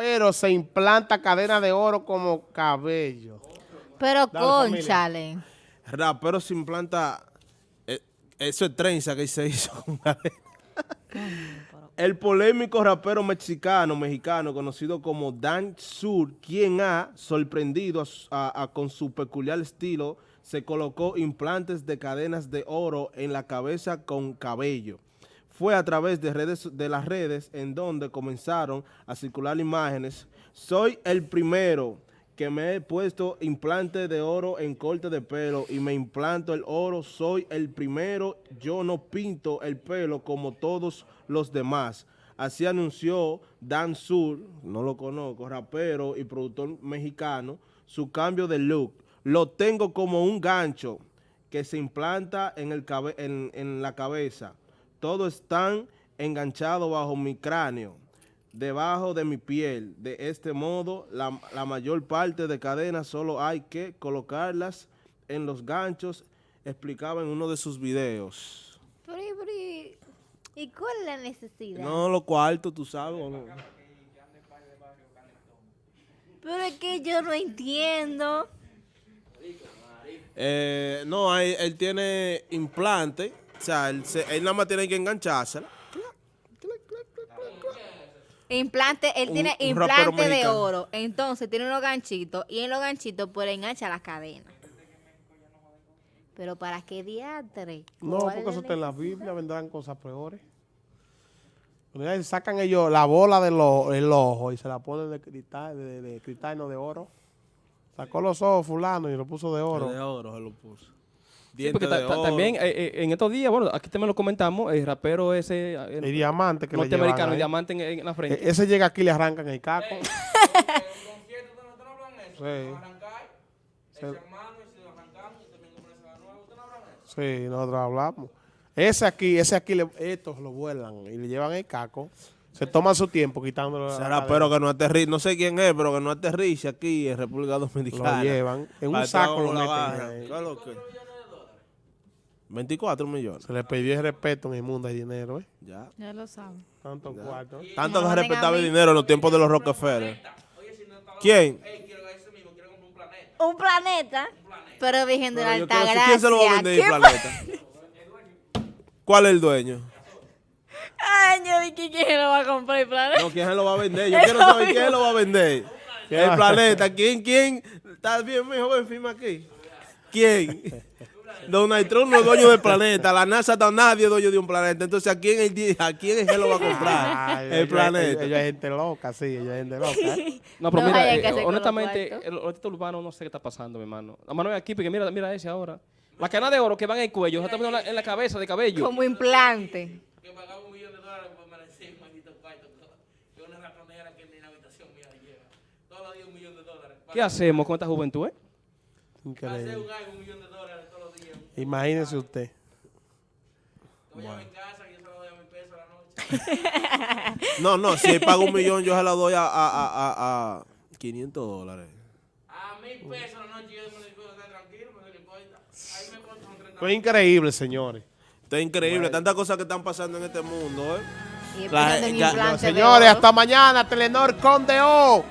rapero se implanta cadena de oro como cabello. Pero conchale. Rapero se implanta. eh, eso es trenza que se hizo. con cadena. El polémico rapero mexicano, mexicano, conocido como Dan Sur, quien ha sorprendido a su- a- a- con su peculiar estilo, se colocó implantes de cadenas de oro en la cabeza con cabello. Fue a través de, redes, de las redes en donde comenzaron a circular imágenes. Soy el primero que me he puesto implante de oro en corte de pelo y me implanto el oro. Soy el primero. Yo no pinto el pelo como todos los demás. Así anunció Dan Sur, no lo conozco, rapero y productor mexicano, su cambio de look. Lo tengo como un gancho que se implanta en, en la cabeza. Todos están enganchados bajo mi cráneo, debajo de mi piel. De este modo, la, la mayor parte de cadenas solo hay que colocarlas en los ganchos, explicaba en uno de sus videos. Pero, pero, ¿Y cuál es la necesidad? No, lo cuarto, tú sabes. ¿o no? Pero es que yo no entiendo. Eh, no, hay- él tiene implante, o sea, él, se- él nada más tiene que enganchársela. Implante, él Un- tiene un implante de oro. Entonces tiene unos ganchitos. Y en los ganchitos pues le engancha las cadenas. Pero ¿para qué diatre? No, ¿Cuál porque es eso está en la Biblia, vendrán cosas peores. Sacan ellos la bola del ojo, el ojo y se la ponen de cristal, de, de cristal, no de oro. Sacó los ojos fulano y lo puso de oro. De oro se lo puso. Sí, Diente porque ta- de ta- oro. también eh, eh, en estos días, bueno, aquí también lo comentamos, el rapero ese eh, El diamante que le llevan norteamericano, ahí. el diamante en, en la frente. E- Ese llega aquí y le arrancan el caco. Sí. Sí, nosotros hablamos. Ese aquí, ese aquí, le- estos lo vuelan y le llevan el caco. Se toman su tiempo quitándolo. cadena. rapero que no aterriza, no sé quién es, pero que no aterriza aquí en República Dominicana. Lo llevan. En un saco lo meten barra. ahí. ¿Qué es lo que? 24 millones. Se le perdió el respeto en el mundo del dinero, ¿eh? Ya. Ya lo saben. Tanto cuarto. Tanto No mí. dinero en los tiempos de los Rockefeller. ¿Quién? Un planeta. Pero Virgen de la Pero yo Alta quiero- Gracia. ¿Quién se lo va a vender el ¿Qué planeta? ¿Cuál es el dueño? Ay, yo dije quién lo va a comprar el planeta. No, ¿quién se lo va a vender? Yo quiero saber quién lo va a vender. El planeta. ¿Quién, quién? ¿Estás bien, mi joven? Firma aquí. ¿Quién? Donald Trump no es dueño del planeta. La NASA está nadie es dueño de un planeta. Entonces, ¿a quién, el, a quién es que lo va a comprar? Ay, el ellos- planeta. Ellos es gente loca, sí, ellos es gente loca. ¿eh? No, pero No mira, eh, honestamente, el ahorita urbano no sé qué está pasando, mi hermano. La mano es aquí, porque mira, mira ese ahora. La cadena de oro que van en el cuello, se está poniendo en la, cabeza de cabello. Como implante. que pagaba un millón de dólares por merecer un maldito cuarto. Que una ratonera que ni la habitación mía lleva. Todos los días un millón de dólares. ¿Qué hacemos con esta juventud, eh? Para hacer Increíble. un algo, un millón de dólares. Imagínese usted. Voy a mi casa y yo se lo doy a mi peso a la noche. No, no, si él paga un millón, yo se la doy a, a, a, a, a 500 dólares. A mil pesos a la noche yo me puedo estar tranquilo, porque no importa. Ahí me corto con 30 Fue increíble, señores. Esto es increíble, tantas cosas que están pasando en este mundo, ¿eh? Y La- ya- de Señores, hasta mañana, Telenor Conde O.